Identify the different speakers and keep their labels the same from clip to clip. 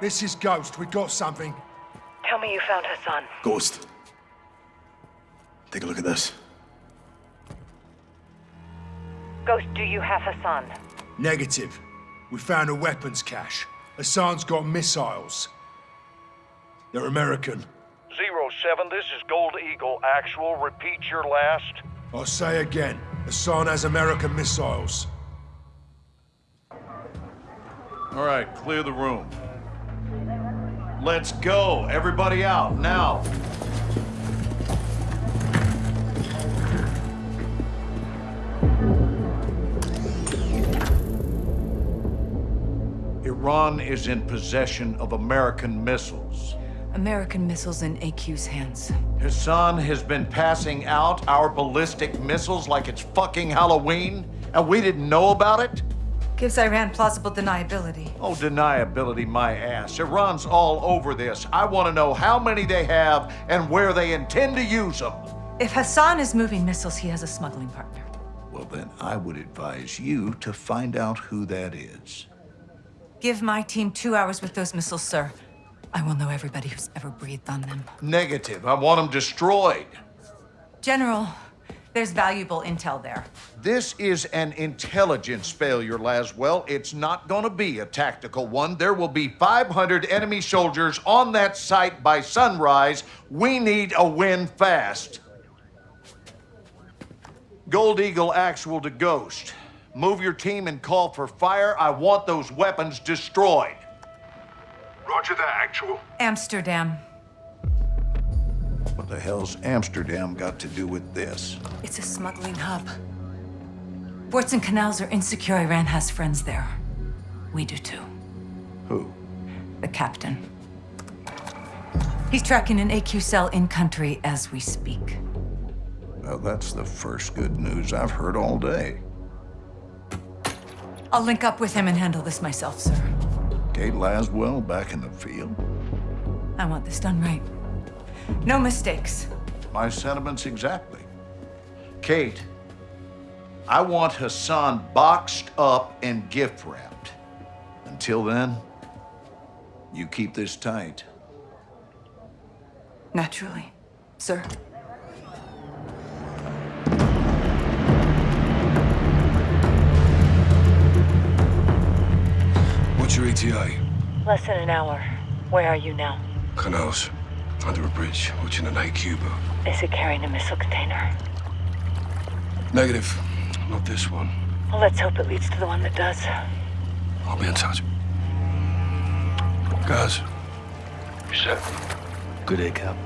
Speaker 1: This is Ghost. We got something.
Speaker 2: Tell me you found Hassan.
Speaker 3: Ghost. Take a look at this.
Speaker 2: Ghost, do you have Hassan?
Speaker 1: Negative. We found a weapons cache. Hassan's got missiles. They're American.
Speaker 4: Zero seven, this is Gold Eagle. Actual, repeat your last.
Speaker 1: I'll say again. Hassan has American missiles.
Speaker 5: All right, clear the room. Let's go. Everybody out, now. Iran is in possession of American missiles.
Speaker 2: American missiles in AQ's hands.
Speaker 5: Hassan has been passing out our ballistic missiles like it's fucking Halloween, and we didn't know about it?
Speaker 2: Gives Iran plausible deniability.
Speaker 5: Oh, deniability my ass. Iran's all over this. I want to know how many they have and where they intend to use them.
Speaker 2: If Hassan is moving missiles, he has a smuggling partner.
Speaker 5: Well, then I would advise you to find out who that is.
Speaker 2: Give my team two hours with those missiles, sir. I will know everybody who's ever breathed on them.
Speaker 5: Negative. I want them destroyed.
Speaker 2: General, there's valuable intel there.
Speaker 5: This is an intelligence failure, Laswell. It's not going to be a tactical one. There will be 500 enemy soldiers on that site by sunrise. We need a win fast. Gold Eagle actual to Ghost. Move your team and call for fire. I want those weapons destroyed.
Speaker 6: Roger that, actual.
Speaker 2: Amsterdam.
Speaker 5: What the hell's Amsterdam got to do with this?
Speaker 2: It's a smuggling hub. Ports and canals are insecure. Iran has friends there. We do too.
Speaker 5: Who?
Speaker 2: The captain. He's tracking an AQ cell in country as we speak.
Speaker 5: Well, that's the first good news I've heard all day.
Speaker 2: I'll link up with him and handle this myself, sir.
Speaker 5: Kate Laswell back in the field?
Speaker 2: I want this done right. No mistakes.
Speaker 5: My sentiments exactly. Kate, I want Hassan boxed up and gift wrapped. Until then, you keep this tight.
Speaker 2: Naturally, sir.
Speaker 6: What's your ETA?
Speaker 2: Less than an hour. Where are you now?
Speaker 6: Canals. Under a bridge, watching an AQ boat.
Speaker 2: Is it carrying a missile container?
Speaker 6: Negative. Not this one.
Speaker 2: Well, let's hope it leads to the one that does.
Speaker 6: I'll be in touch. Guys. You set?
Speaker 3: Good day, Cap.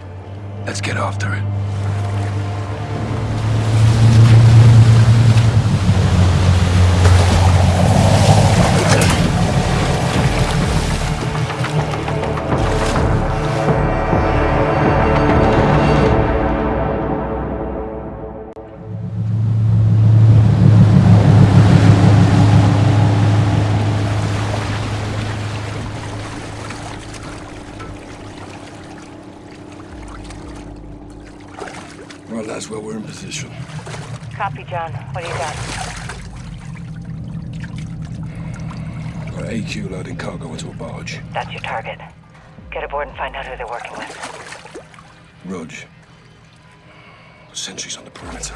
Speaker 6: Let's get after it.
Speaker 2: John. What do you got?
Speaker 6: Got AQ loading cargo into a barge.
Speaker 2: That's your target. Get aboard and find out who they're working with.
Speaker 6: Rog. Sentries on the perimeter.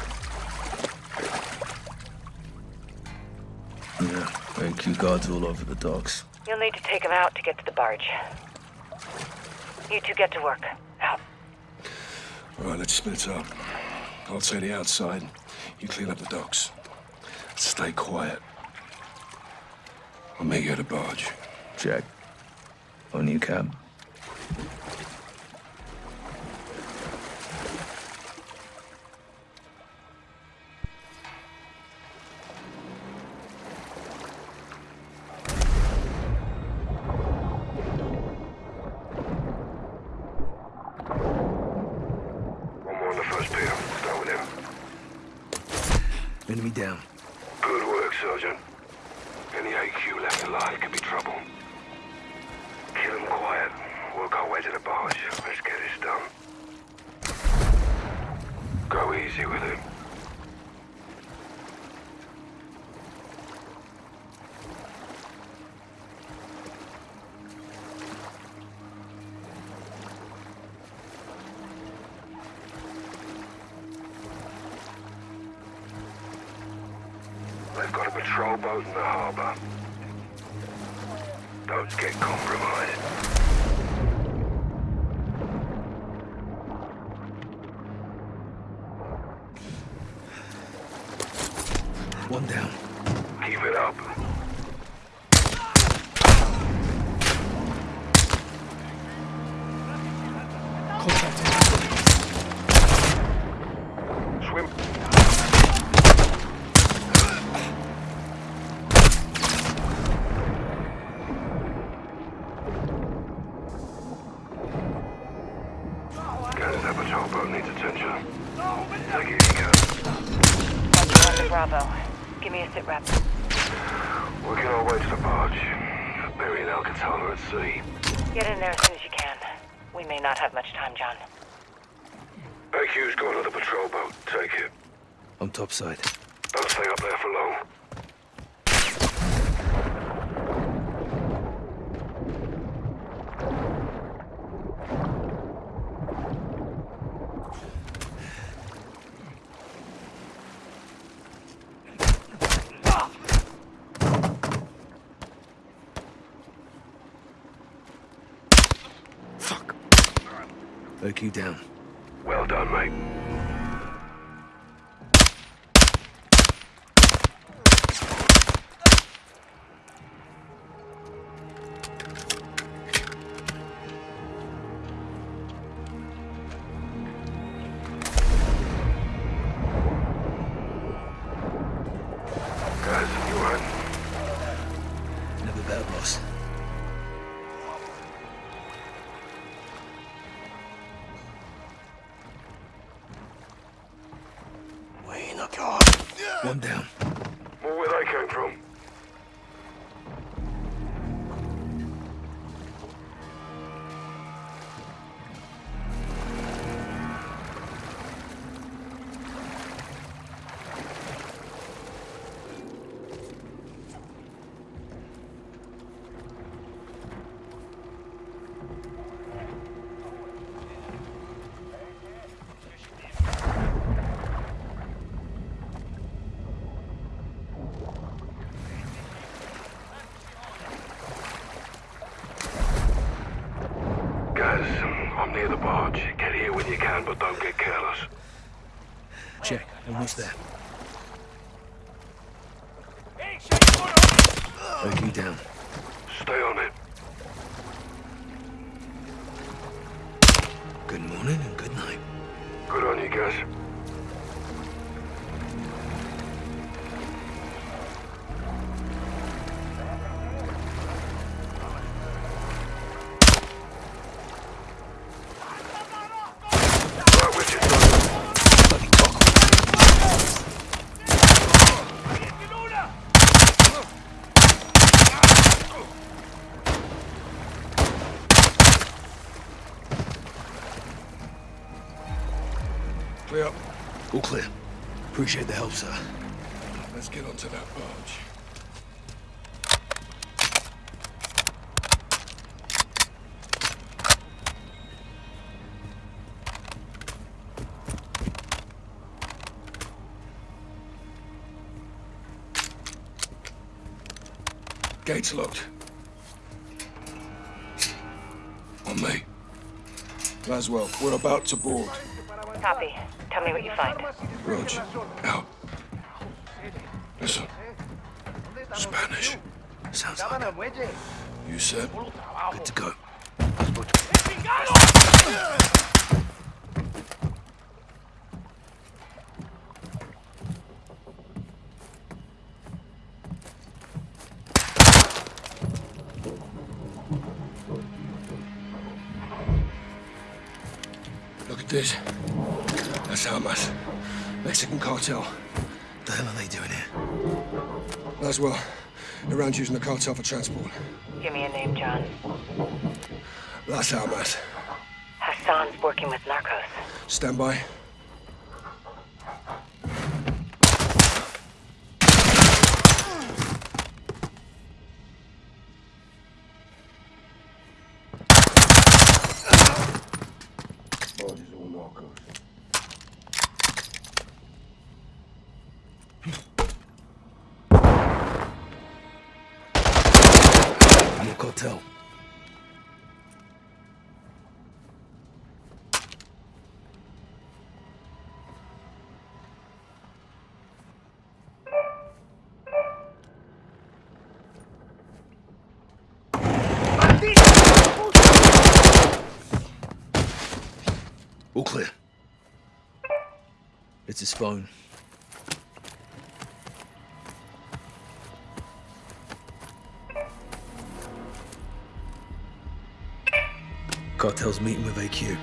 Speaker 3: Yeah, AQ guards all over the docks.
Speaker 2: You'll need to take them out to get to the barge. You two get to work. Out.
Speaker 6: All right, let's split up. I'll say the outside. You clean up the docks. Stay quiet. I'll meet you at the barge.
Speaker 3: Check. On you, Cap. Patrol boat in the harbor. Don't get compromised.
Speaker 7: Bravo. Give me a sit rep.
Speaker 3: Working our way to the barge. Burying Alcatala at sea.
Speaker 7: Get in there as soon as you can. We may not have much time, John.
Speaker 3: AQ's gone on the patrol boat. Take it.
Speaker 8: On topside.
Speaker 3: Don't stay up there for long.
Speaker 8: OQ down.
Speaker 3: Well done, mate.
Speaker 8: Check. Almost All clear. Appreciate the help, sir.
Speaker 3: Let's get onto that barge. Gates locked. On me. Laswell, we're about to board.
Speaker 7: Copy. Tell me what you find.
Speaker 3: Roger. Out. Listen. Spanish.
Speaker 8: Sounds like it.
Speaker 3: You said?
Speaker 8: Good to go.
Speaker 3: Look at this. That's Almas. Mexican cartel.
Speaker 8: The hell are they doing here?
Speaker 3: Laswell, around using the cartel for transport.
Speaker 7: Give me a name, John.
Speaker 3: Las Almas.
Speaker 7: Hassan's working with narcos.
Speaker 3: Stand by. Barge is all narcos.
Speaker 6: Cartel. All clear. It's his phone. Cartel's meeting with AQ.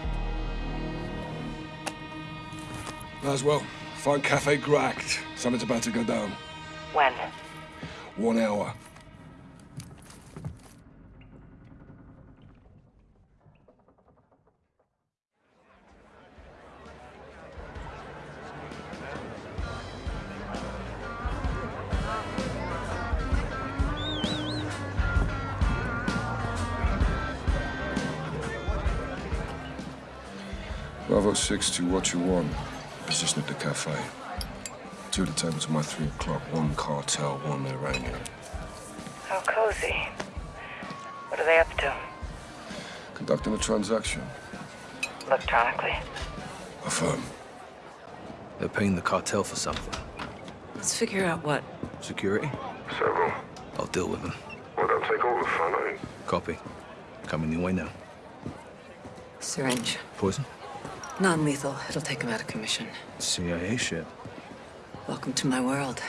Speaker 6: Laswell, find Cafe Gracht. Something's about to go down.
Speaker 7: When?
Speaker 6: One hour. Bravo 6 to what you want. Position at the cafe. Two of the tables are my three o'clock. One cartel, one Iranian.
Speaker 7: How cozy. What are they up to?
Speaker 6: Conducting a transaction.
Speaker 7: Electronically.
Speaker 6: Affirm.
Speaker 8: They're paying the cartel for something.
Speaker 2: Let's figure out what.
Speaker 8: Security?
Speaker 6: Several.
Speaker 8: I'll deal with them.
Speaker 6: Well, don't take all the fun, eh?
Speaker 8: Copy. Coming your way now.
Speaker 2: Syringe.
Speaker 8: Poison?
Speaker 2: Non-lethal. It'll take him out of commission.
Speaker 8: CIA shit.
Speaker 2: Welcome to my world.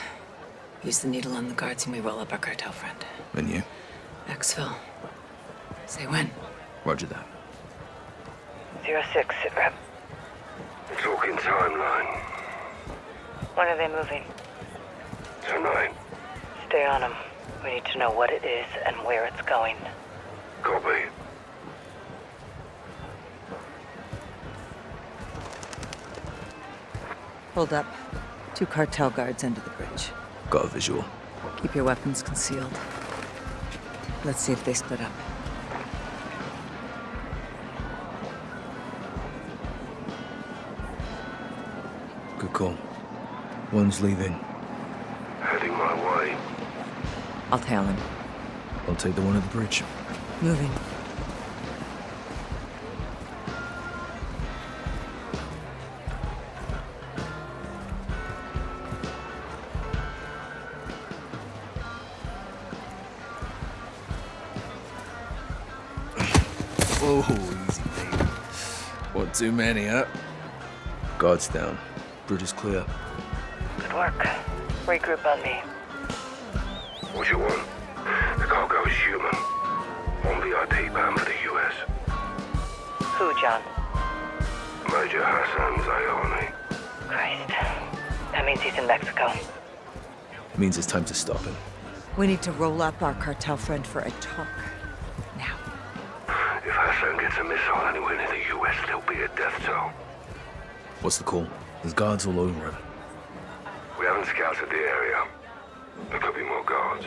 Speaker 2: Use the needle on the guards and we roll up our cartel friend.
Speaker 8: And you?
Speaker 2: Exfil. Say when.
Speaker 8: Roger that.
Speaker 7: Zero six, sit rep.
Speaker 6: Talking timeline.
Speaker 7: When are they moving?
Speaker 6: Tonight.
Speaker 7: Stay on them. We need to know what it is and where it's going.
Speaker 6: Copy.
Speaker 2: Hold up. Two cartel guards under the bridge.
Speaker 8: Got a visual.
Speaker 2: Keep your weapons concealed. Let's see if they split up.
Speaker 8: Good call. One's leaving.
Speaker 6: Heading my way.
Speaker 2: I'll tail him.
Speaker 8: I'll take the one at the bridge.
Speaker 2: Moving.
Speaker 8: Too many, huh? Guards down. Bridge is clear.
Speaker 7: Good work. Regroup on me.
Speaker 6: What you want? The cargo is human. On VIP bound for the US.
Speaker 7: Who, John?
Speaker 6: Major Hassan Zyani.
Speaker 7: Christ. That means he's in Mexico.
Speaker 8: Means it's time to stop him.
Speaker 2: We need to roll up our cartel friend for a talk. Now.
Speaker 6: If Hassan gets a missile anywhere near the US, there'll be a death toll.
Speaker 8: What's the call? There's guards all over it.
Speaker 6: We haven't scouted the area. There could be more guards.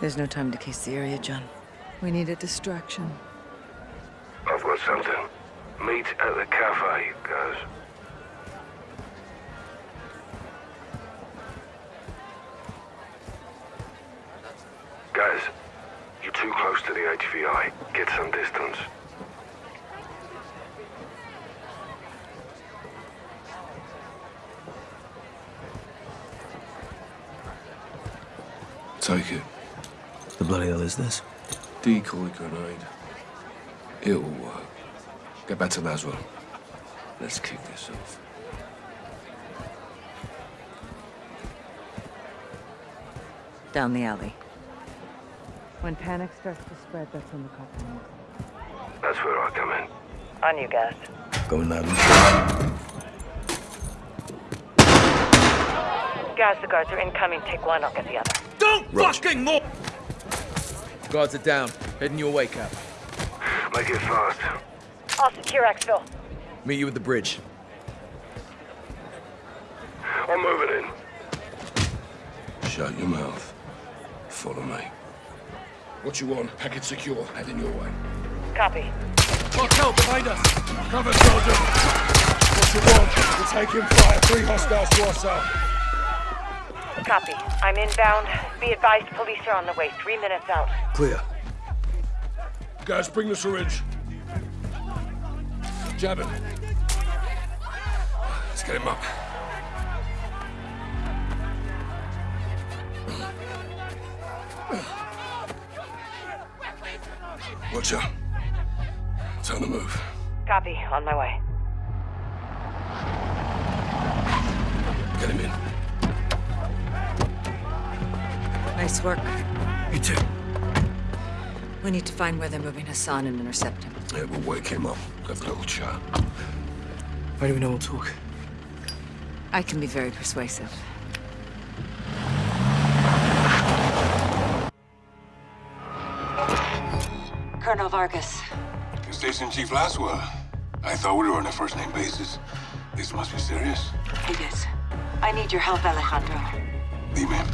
Speaker 2: There's no time to case the area, John. We need a distraction.
Speaker 6: I've got something. Meet at the cafe, guys. Guys, you're too close to the HVI. Get some distance. Take it.
Speaker 8: The bloody hell is this?
Speaker 6: Decoy grenade. It'll work. Get back to Laswell. Let's kick this off.
Speaker 2: Down the alley. When panic starts to spread, that's when the cops moves.
Speaker 6: That's where I come in.
Speaker 7: On you guys.
Speaker 8: Going loud and clear.
Speaker 7: Guys, the guards are incoming. Take one, I'll get the other.
Speaker 8: Don't fucking move! Guards are down. Heading your way, Cap.
Speaker 6: Make it fast.
Speaker 7: I'll secure Exfil.
Speaker 8: Meet you at the bridge.
Speaker 6: I'm moving in. Shut your mouth. Follow me. What you want? Package secure. Heading your way.
Speaker 7: Copy.
Speaker 6: Cartel behind us! Cover, soldier! What you want? We're taking fire. Three hostiles to our south.
Speaker 7: Copy. I'm inbound. Be advised, police are on the way. Three minutes out.
Speaker 8: Clear.
Speaker 1: Guys, bring the syringe. Jab him. Let's get him up. Watch out. It's on the move.
Speaker 7: Copy. On my way.
Speaker 1: Get him in.
Speaker 6: Nice work.
Speaker 1: You too.
Speaker 6: We need to find where they're moving Hassan and intercept him.
Speaker 1: Yeah, we'll wake him up. Have a little chat.
Speaker 8: Why do we know we'll talk?
Speaker 6: I can be very persuasive. Colonel Vargas,
Speaker 9: Station Chief Laswell. I thought we were on a first-name basis. This must be serious.
Speaker 2: It is. I need your help, Alejandro.
Speaker 9: Dime,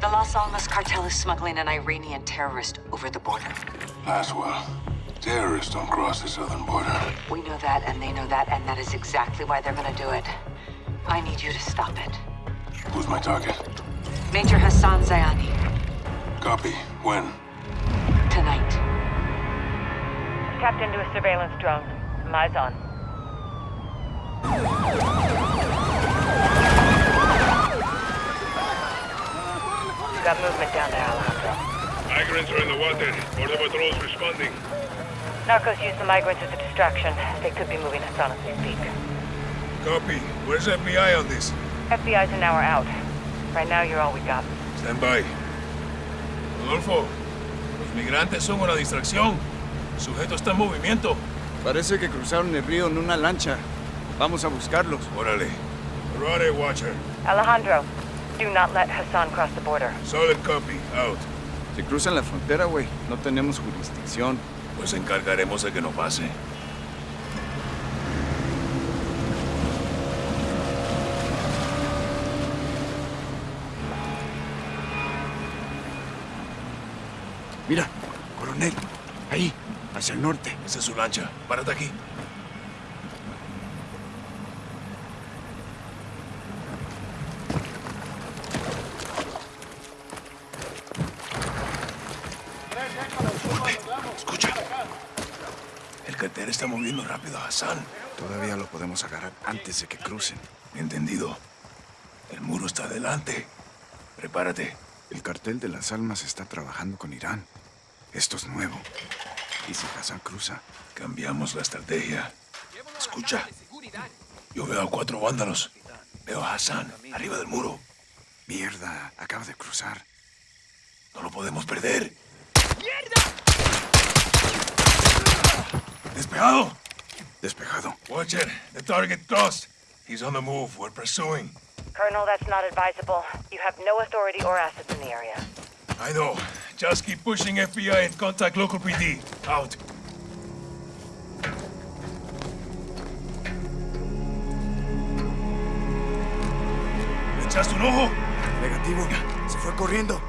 Speaker 2: The Las Almas cartel is smuggling an Iranian terrorist over the border.
Speaker 9: Laswell. Terrorists don't cross the southern border.
Speaker 2: We know that, and they know that, and that is exactly why they're gonna do it. I need you to stop it.
Speaker 9: Who's my target?
Speaker 2: Major Hassan Zyani,
Speaker 9: Copy. When?
Speaker 2: tonight.
Speaker 7: Tapped into a surveillance drone. Eyes on. Got movement down there, Alejandro.
Speaker 1: Migrants are in the water. Border patrol's responding.
Speaker 7: Narcos use the migrants as a distraction. They could be moving us on as we speak.
Speaker 10: Copy. Where's FBI on this?
Speaker 7: FBI's an hour out. Right now, you're all we got.
Speaker 10: Stand by.
Speaker 1: Rodolfo, los migrantes son una distracción. El sujeto está en movimiento.
Speaker 11: Parece que cruzaron el río en una lancha. Vamos a buscarlos.
Speaker 10: Órale. Karate Watcher.
Speaker 7: Alejandro, do not let Hassan cross the border.
Speaker 10: Solid copy. Out.
Speaker 11: Si cruzan la frontera, güey, no tenemos jurisdicción.
Speaker 1: Pues encargaremos de que no pase.
Speaker 11: Mira, coronel. Ahí, hacia el norte.
Speaker 1: Esa es su lancha. Párate aquí. El cartel está moviendo rápido a Hassan.
Speaker 11: Todavía lo podemos agarrar antes de que crucen.
Speaker 1: Entendido. El muro está adelante. Prepárate.
Speaker 11: El cartel de las almas está trabajando con Irán. Esto es nuevo. Y si Hassan cruza,
Speaker 1: Cambiamos la estrategia. Escucha. Yo veo a cuatro vándalos. Veo a Hassan arriba del muro.
Speaker 11: mierda, acaba de cruzar.
Speaker 1: No lo podemos perder. ¡Despejado!
Speaker 11: Despejado.
Speaker 1: Watcher, the target crossed. He's on the move. We're pursuing.
Speaker 7: Colonel, that's not advisable. You have no authority or assets in the area.
Speaker 1: I know. Just keep pushing FBI and contact local PD. Out. ¿Le echaste un ojo?
Speaker 11: Negativo. Se fue corriendo.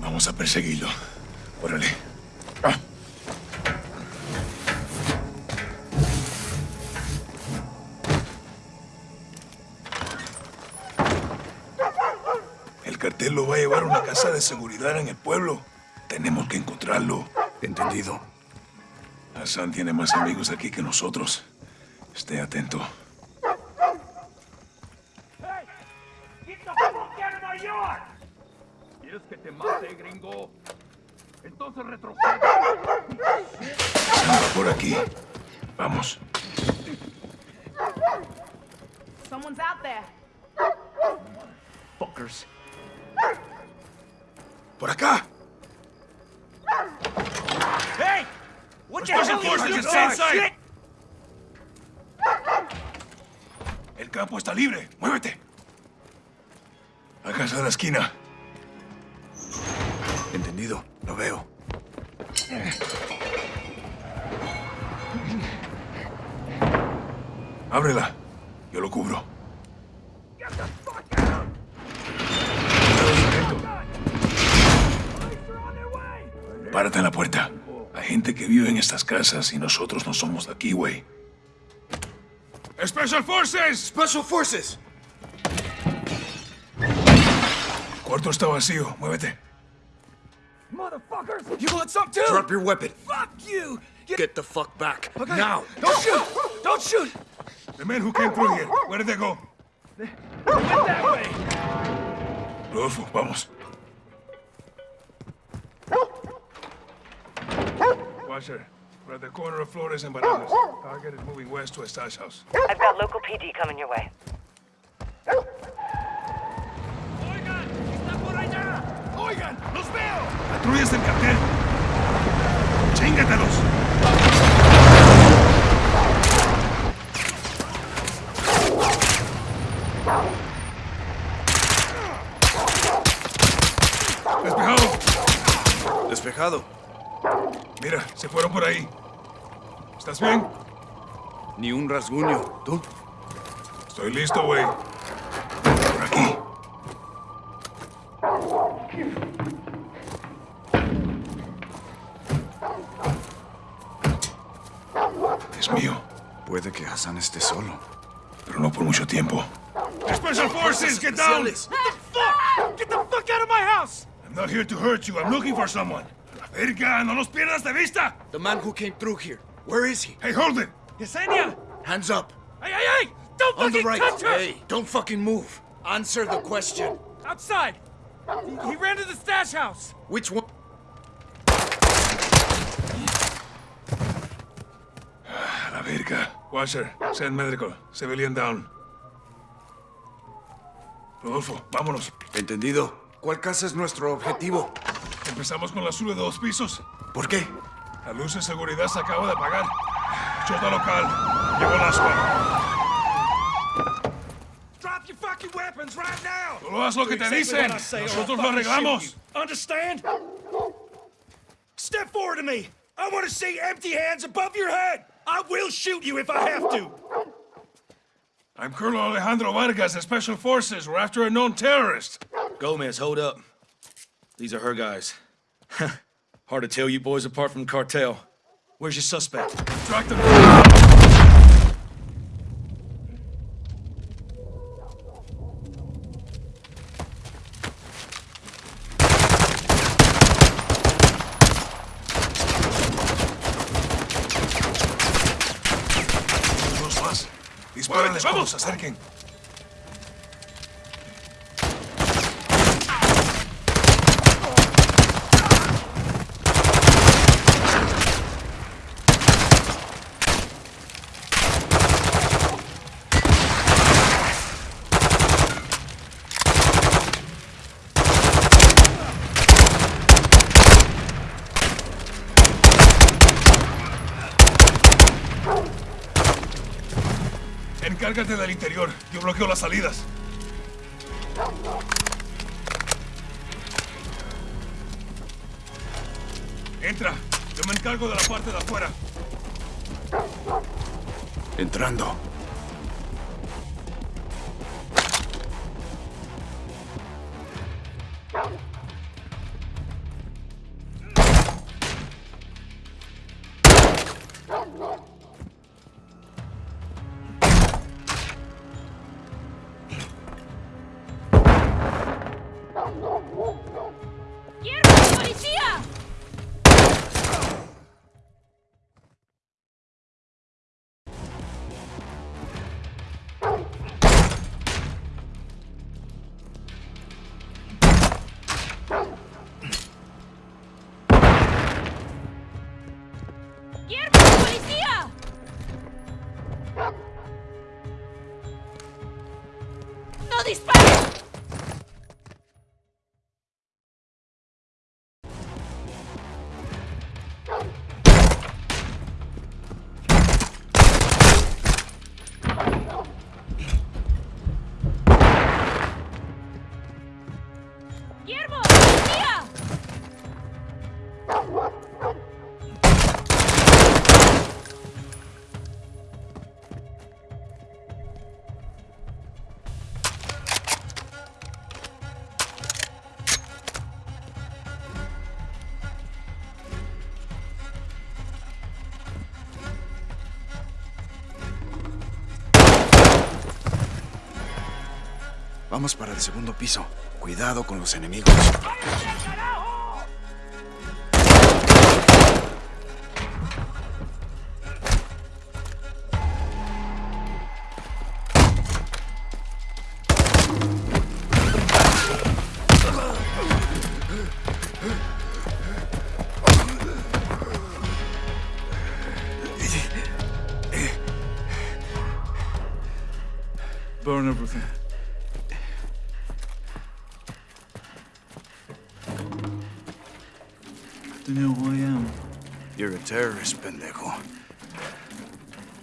Speaker 1: Vamos a perseguirlo. Órale. Va a llevar a una casa de seguridad en el pueblo. Tenemos que encontrarlo.
Speaker 11: Entendido.
Speaker 1: Hassan tiene más amigos aquí que nosotros. Esté atento. Anda por aquí. Vamos.
Speaker 12: Someone's out there.
Speaker 11: Fuckers.
Speaker 1: ¡Por acá!
Speaker 12: Hey! What the hell doing? Shit!
Speaker 1: El campo está libre. ¡Muévete! A casa de la esquina.
Speaker 11: Entendido. Lo veo.
Speaker 1: Ábrela. Yo lo cubro. Párate en la puerta. Hay gente que vive en estas casas y nosotros no somos de aquí, güey. ¡Special Forces!
Speaker 11: Special Forces.
Speaker 1: El cuarto está vacío. Muévete.
Speaker 12: motherfuckers!
Speaker 8: You want some too?
Speaker 11: Drop your weapon.
Speaker 12: Fuck you!
Speaker 8: Get the fuck back.
Speaker 12: Okay.
Speaker 8: Now.
Speaker 12: Don't shoot! Don't shoot!
Speaker 1: The men who came through here, where did they go?
Speaker 12: They went that way!
Speaker 1: Rodolfo, vamos. Watcher, we're at the corner of Flores and Bananas. Target is moving west to a stash house.
Speaker 7: I've got local PD coming your way.
Speaker 12: Oigan! ¡Está por allá! Oigan! ¡Los veo!
Speaker 1: ¡Patrullas del cartel! ¡Chíngatelos! ¡Despejado! Mira, se fueron por ahí. ¿Estás bien?
Speaker 11: Ni un rasguño. ¿Tú?
Speaker 1: Estoy listo, güey. Por aquí. Es mío,
Speaker 11: Puede que Hassan esté solo.
Speaker 1: pero no por mucho tiempo. Special Forces, get down!
Speaker 12: What the fuck? Get the fuck out of my house!
Speaker 1: I'm not here to hurt you. I'm looking for someone. Verga, no los pierdas de vista!
Speaker 8: The man who came through here. Where is he?
Speaker 1: Hey, hold it!
Speaker 12: Yesenia!
Speaker 8: Hands up.
Speaker 12: Hey, hey, hey! Don't
Speaker 8: On the
Speaker 12: fucking
Speaker 8: right.
Speaker 12: touch her!
Speaker 8: Hey, don't fucking move. Answer the question.
Speaker 12: Outside! He, he ran to the stash house!
Speaker 8: Which one?
Speaker 1: A la verga. Washer, send medical. Civilian down. Rodolfo, vámonos.
Speaker 11: Entendido. ¿Cuál casa es nuestro objetivo?
Speaker 1: Empezamos con la azul de dos pisos.
Speaker 11: ¿Por qué?
Speaker 1: La luz de seguridad se acaba de apagar. Chota local. Llegó el aspa.
Speaker 12: Drop your fucking weapons right now!
Speaker 1: Solo haz lo que te dicen. Nosotros lo arreglamos.
Speaker 12: Understand? Step forward to me! I want to see empty hands above your head! I will shoot you if I have to!
Speaker 1: I'm Colonel Alejandro Vargas of Special Forces. We're after a known terrorist.
Speaker 8: Gomez, hold up. These are her guys. Hard to tell you boys apart from cartel. Where's your suspect?
Speaker 1: Track them. Dos más. Dispárales cuando acerquen. Encárgate del interior. Yo bloqueo las salidas. Entra. Yo me encargo de la parte de afuera.
Speaker 11: Entrando.
Speaker 12: ¡No dispares!
Speaker 11: Vamos para el segundo piso. Cuidado con los enemigos. Terrorist, pendejo.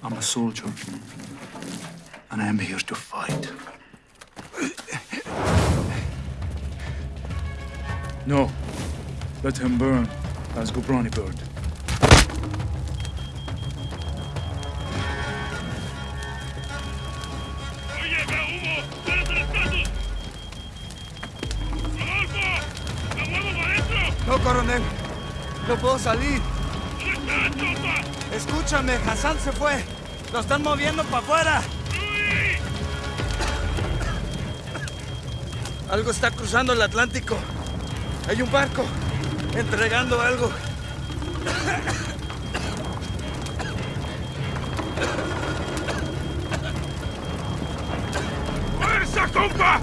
Speaker 13: I'm a soldier. And I'm here to fight. No. Let him burn. Let's go, Brownie Bird.
Speaker 10: No, coronel. No puedo salir. Escúchame, Hassan se fue. Lo están moviendo para afuera. Algo está cruzando el Atlántico. Hay un barco entregando algo.
Speaker 12: ¡Fuerza, compa!